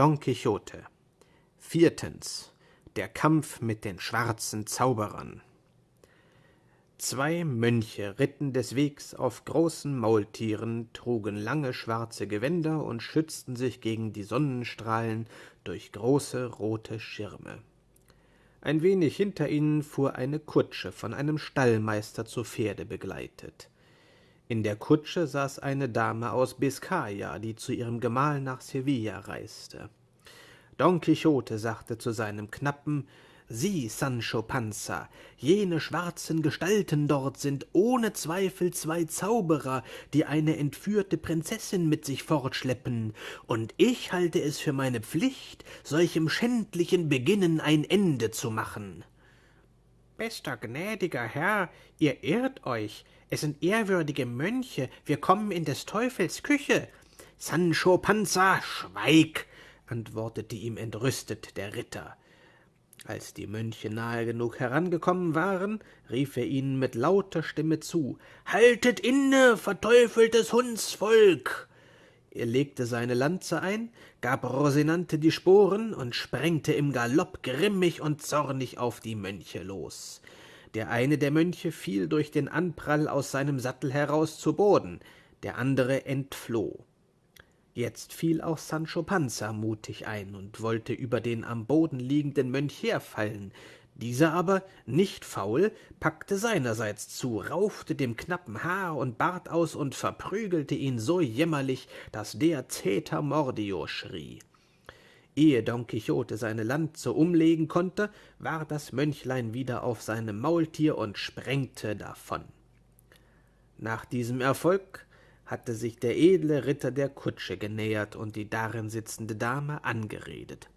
Don Quixote Viertens Der Kampf mit den schwarzen Zauberern Zwei Mönche ritten des Wegs auf großen Maultieren, trugen lange schwarze Gewänder und schützten sich gegen die Sonnenstrahlen durch große rote Schirme. Ein wenig hinter ihnen fuhr eine Kutsche, von einem Stallmeister zu Pferde begleitet. In der Kutsche saß eine Dame aus Biskaya, die zu ihrem Gemahl nach Sevilla reiste. Don Quixote sagte zu seinem Knappen, Sieh, Sancho Panza, jene schwarzen Gestalten dort sind ohne Zweifel zwei Zauberer, die eine entführte Prinzessin mit sich fortschleppen, und ich halte es für meine Pflicht, solchem schändlichen Beginnen ein Ende zu machen. Bester gnädiger Herr, ihr irrt euch, es sind ehrwürdige Mönche, wir kommen in des Teufels Küche. Sancho Panza, schweig, antwortete ihm entrüstet der Ritter. Als die Mönche nahe genug herangekommen waren, rief er ihnen mit lauter Stimme zu Haltet inne, verteufeltes Hundsvolk. Er legte seine Lanze ein, gab Rosinante die Sporen und sprengte im Galopp grimmig und zornig auf die Mönche los. Der eine der Mönche fiel durch den Anprall aus seinem Sattel heraus zu Boden, der andere entfloh. Jetzt fiel auch Sancho Panza mutig ein und wollte über den am Boden liegenden Mönch herfallen. Dieser aber, nicht faul, packte seinerseits zu, raufte dem Knappen Haar und Bart aus und verprügelte ihn so jämmerlich, dass der Zeter Mordio schrie. Ehe Don Quixote seine Lanze umlegen konnte, war das Mönchlein wieder auf seinem Maultier und sprengte davon. Nach diesem Erfolg hatte sich der edle Ritter der Kutsche genähert und die darin sitzende Dame angeredet.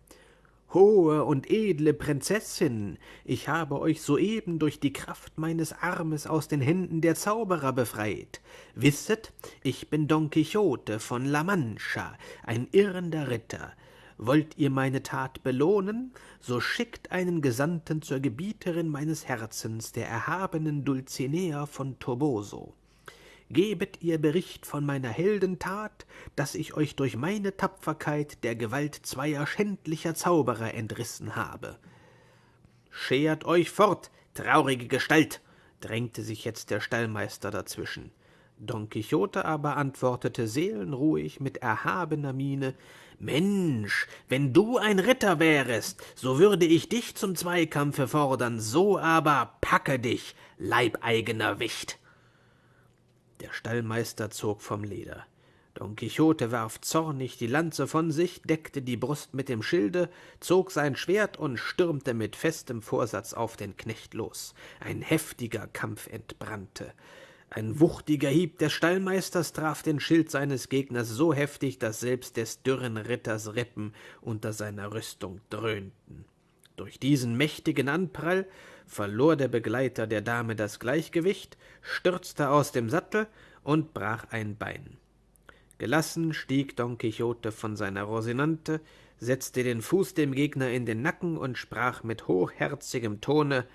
Hohe und edle Prinzessin, ich habe euch soeben durch die Kraft meines Armes aus den Händen der Zauberer befreit. Wisset, ich bin Don Quixote von La Mancha, ein irrender Ritter. Wollt ihr meine Tat belohnen, so schickt einen Gesandten zur Gebieterin meines Herzens, der erhabenen Dulcinea von Toboso gebet ihr Bericht von meiner Heldentat, dass ich euch durch meine Tapferkeit der Gewalt zweier schändlicher Zauberer entrissen habe. Schert euch fort, traurige Gestalt, drängte sich jetzt der Stallmeister dazwischen. Don Quixote aber antwortete seelenruhig mit erhabener Miene Mensch, wenn du ein Ritter wärest, so würde ich dich zum Zweikampfe fordern, so aber packe dich, leibeigener Wicht. Der Stallmeister zog vom Leder. Don Quixote warf zornig die Lanze von sich, deckte die Brust mit dem Schilde, zog sein Schwert und stürmte mit festem Vorsatz auf den Knecht los. Ein heftiger Kampf entbrannte. Ein wuchtiger Hieb des Stallmeisters traf den Schild seines Gegners so heftig, dass selbst des dürren Ritters Rippen unter seiner Rüstung dröhnten. Durch diesen mächtigen Anprall verlor der Begleiter der Dame das Gleichgewicht, stürzte aus dem Sattel und brach ein Bein. Gelassen stieg Don Quixote von seiner Rosinante, setzte den Fuß dem Gegner in den Nacken und sprach mit hochherzigem Tone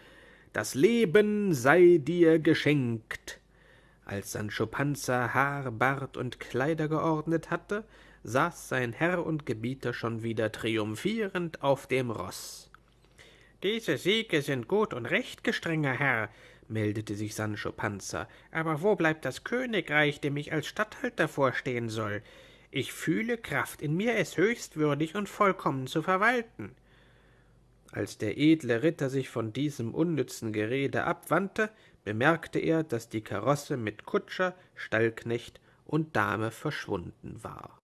Das Leben sei dir geschenkt. Als Sancho Panza Haar, Bart und Kleider geordnet hatte, saß sein Herr und Gebieter schon wieder triumphierend auf dem Roß. Diese Siege sind gut und recht, gestrenger Herr, meldete sich Sancho Panza, aber wo bleibt das Königreich, dem ich als Statthalter vorstehen soll? Ich fühle Kraft in mir, es höchst würdig und vollkommen zu verwalten. Als der edle Ritter sich von diesem unnützen Gerede abwandte, bemerkte er, dass die Karosse mit Kutscher, Stallknecht und Dame verschwunden war.